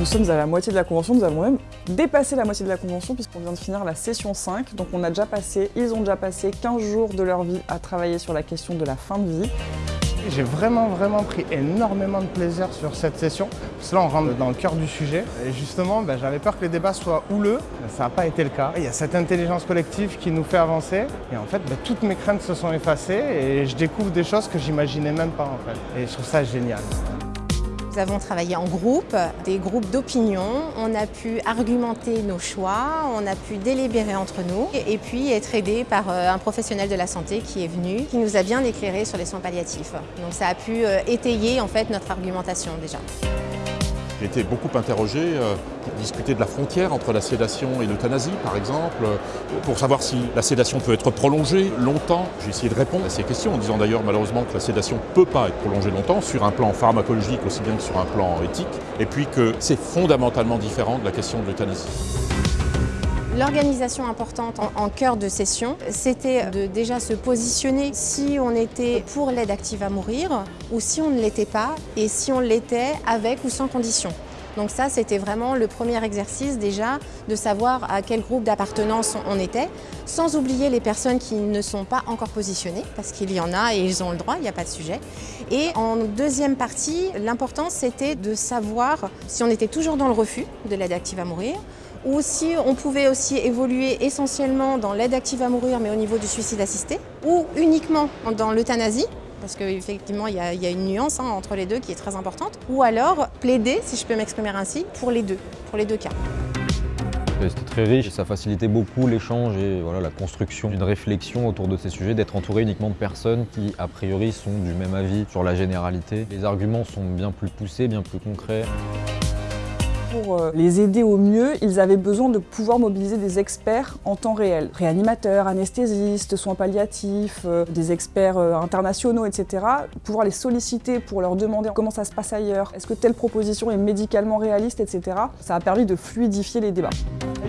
Nous sommes à la moitié de la convention, nous avons même dépassé la moitié de la convention puisqu'on vient de finir la session 5. Donc on a déjà passé, ils ont déjà passé 15 jours de leur vie à travailler sur la question de la fin de vie. J'ai vraiment vraiment pris énormément de plaisir sur cette session. Parce que là on rentre dans le cœur du sujet. Et justement, ben, j'avais peur que les débats soient houleux. Ça n'a pas été le cas. Il y a cette intelligence collective qui nous fait avancer. Et en fait, ben, toutes mes craintes se sont effacées et je découvre des choses que j'imaginais même pas en fait. Et je trouve ça génial. Nous avons travaillé en groupe, des groupes d'opinion. On a pu argumenter nos choix, on a pu délibérer entre nous et puis être aidé par euh, un professionnel de la santé qui est venu, qui nous a bien éclairé sur les soins palliatifs. Donc ça a pu euh, étayer en fait notre argumentation déjà. J'ai été beaucoup interrogé euh, pour discuter de la frontière entre la sédation et l'euthanasie, par exemple, euh, pour savoir si la sédation peut être prolongée longtemps. J'ai essayé de répondre à ces questions en disant d'ailleurs malheureusement que la sédation ne peut pas être prolongée longtemps sur un plan pharmacologique aussi bien que sur un plan éthique, et puis que c'est fondamentalement différent de la question de l'euthanasie. L'organisation importante en, cœur de session, c'était de déjà se positionner si on était pour l'aide active à mourir ou si on ne l'était pas et si on l'était avec ou sans condition. Donc ça, c'était vraiment le premier exercice déjà de savoir à quel groupe d'appartenance on était, sans oublier les personnes qui ne sont pas encore positionnées, parce qu'il y en a et ils ont le droit, il n'y a pas de sujet. Et en deuxième partie, l'important c'était de savoir si on était toujours dans le refus de l'aide active à mourir, ou si on pouvait aussi évoluer essentiellement dans l'aide active à mourir mais au niveau du suicide assisté, ou uniquement dans l'euthanasie, parce qu'effectivement il, y, a une nuance hein, entre les deux qui est très importante, ou alors plaider, si je peux m'exprimer ainsi, pour les deux, pour les deux cas. C'était très riche et ça facilitait beaucoup l'échange et voilà, la construction d'une réflexion autour de ces sujets, d'être entouré uniquement de personnes qui, a priori, sont du même avis sur la généralité. Les arguments sont bien plus poussés, bien plus concrets. Pour euh, les aider au mieux, ils avaient besoin de pouvoir mobiliser des experts en temps réel. Réanimateurs, anesthésistes, soins palliatifs, euh, des experts euh, internationaux, etc. Pouvoir les solliciter pour leur demander comment ça se passe ailleurs, est-ce que telle proposition est médicalement réaliste, etc. Ça a permis de fluidifier les débats.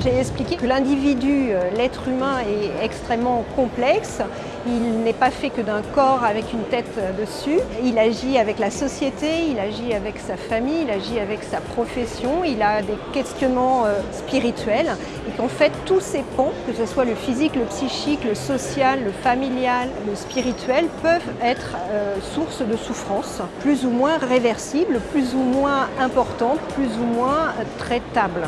J'ai expliqué que l'individu, l'être humain est extrêmement complexe. Il n'est pas fait que d'un corps avec une tête dessus. Il agit avec la société, il agit avec sa famille, il agit avec sa profession, il a des questionnements euh, spirituels et qu'en fait tous ces ponts, que ce soit le physique, le psychique, le social, le familial, le spirituel, peuvent être euh, source de souffrance, plus ou moins réversibles, plus ou moins importantes, plus ou moins traitables.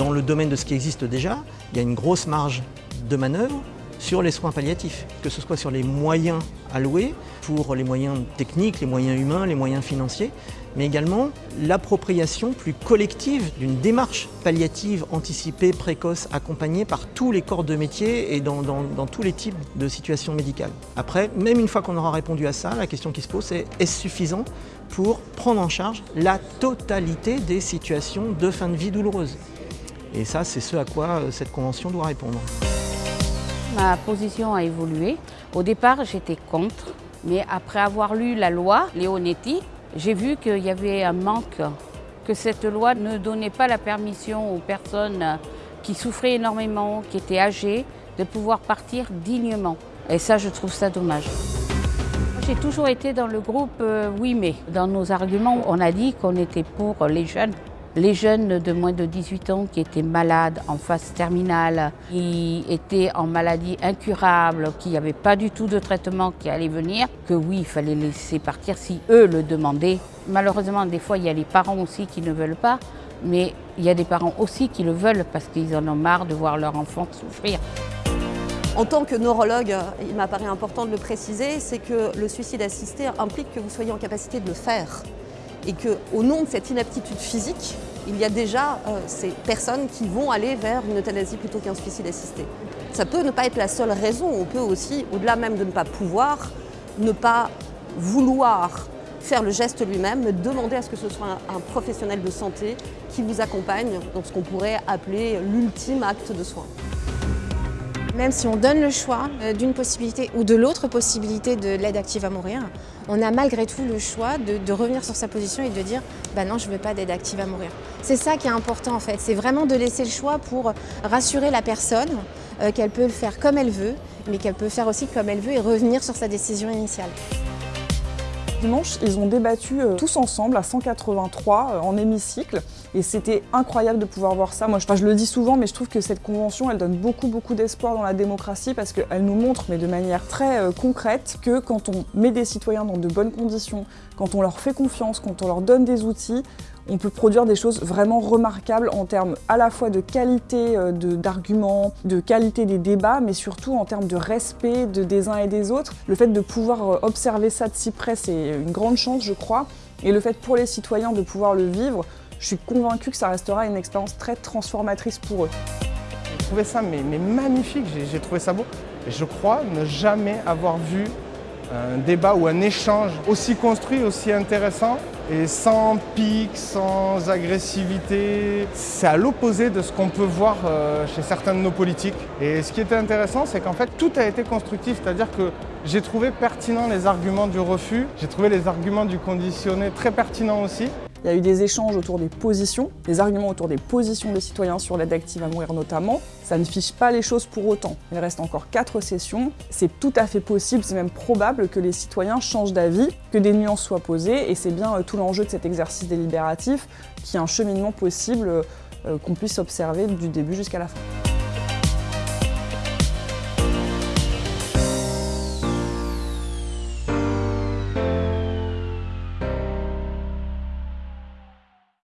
Dans le domaine de ce qui existe déjà, il y a une grosse marge de manœuvre sur les soins palliatifs, que ce soit sur les moyens alloués, pour les moyens techniques, les moyens humains, les moyens financiers, mais également l'appropriation plus collective d'une démarche palliative anticipée, précoce, accompagnée par tous les corps de métier et dans, tous les types de situations médicales. Après, même une fois qu'on aura répondu à ça, la question qui se pose c'est est-ce suffisant pour prendre en charge la totalité des situations de fin de vie douloureuse Et ça, c'est ce à quoi euh, cette convention doit répondre. Ma position a évolué. Au départ, j'étais contre, mais après avoir lu la loi Leonetti, j'ai vu qu'il y avait un manque, que cette loi ne donnait pas la permission aux personnes qui souffraient énormément, qui étaient âgées, de pouvoir partir dignement. Et ça, je trouve ça dommage. J'ai toujours été dans le groupe euh, Oui mais. Dans nos arguments, on a dit qu'on était pour les jeunes les jeunes de moins de 18 ans qui étaient malades en phase terminale, qui étaient en maladie incurable, qui n'avaient pas du tout de traitement qui allait venir, que oui, il fallait laisser partir si eux le demandaient. Malheureusement, des fois, il y a les parents aussi qui ne veulent pas, mais il y a des parents aussi qui le veulent parce qu'ils en ont marre de voir leur enfant souffrir. En tant que neurologue, il m'apparaît important de le préciser, c'est que le suicide assisté implique que vous soyez en capacité de le faire et qu'au nom de cette inaptitude physique, il y a déjà euh, ces personnes qui vont aller vers une euthanasie plutôt qu'un suicide assisté. Ça peut ne pas être la seule raison, on peut aussi, au-delà même de ne pas pouvoir, ne pas vouloir faire le geste lui-même, demander à ce que ce soit un, un professionnel de santé qui vous accompagne dans ce qu'on pourrait appeler l'ultime acte de soin. Même si on donne le choix euh, d'une possibilité ou de l'autre possibilité de l'aide active à mourir, on a malgré tout le choix de, revenir sur sa position et de dire bah non, je ne veux pas d'aide active à mourir. C'est ça qui est important en fait, c'est vraiment de laisser le choix pour rassurer la personne euh, qu'elle peut le faire comme elle veut, mais qu'elle peut faire aussi comme elle veut et revenir sur sa décision initiale. Dimanche, ils ont débattu euh, tous ensemble à 183 en hémicycle Et c'était incroyable de pouvoir voir ça. Moi, je, le dis souvent, mais je trouve que cette convention, elle donne beaucoup, beaucoup d'espoir dans la démocratie parce qu'elle nous montre, mais de manière très euh, concrète, que quand on met des citoyens dans de bonnes conditions, quand on leur fait confiance, quand on leur donne des outils, on peut produire des choses vraiment remarquables en termes à la fois de qualité euh, d'arguments, de, qualité des débats, mais surtout en termes de respect de, des uns et des autres. Le fait de pouvoir euh, observer ça de si près, c'est une grande chance, je crois. Et le fait pour les citoyens de pouvoir le vivre, je suis convaincue que ça restera une expérience très transformatrice pour eux. J'ai trouvé ça mais, magnifique, j'ai trouvé ça beau. Je crois ne jamais avoir vu un débat ou un échange aussi construit, aussi intéressant et sans pic, sans agressivité. C'est à l'opposé de ce qu'on peut voir euh, chez certains de nos politiques. Et ce qui était intéressant, c'est qu'en fait, tout a été constructif, c'est-à-dire que j'ai trouvé pertinent les arguments du refus, j'ai trouvé les arguments du conditionné très pertinents aussi. Il y a eu des échanges autour des positions, des arguments autour des positions des citoyens sur l'aide active à mourir notamment. Ça ne fiche pas les choses pour autant. Il reste encore quatre sessions. C'est tout à fait possible, c'est même probable que les citoyens changent d'avis, que des nuances soient posées, et c'est bien euh, tout l'enjeu de cet exercice délibératif, qui est un cheminement possible euh, qu'on puisse observer du début jusqu'à la fin.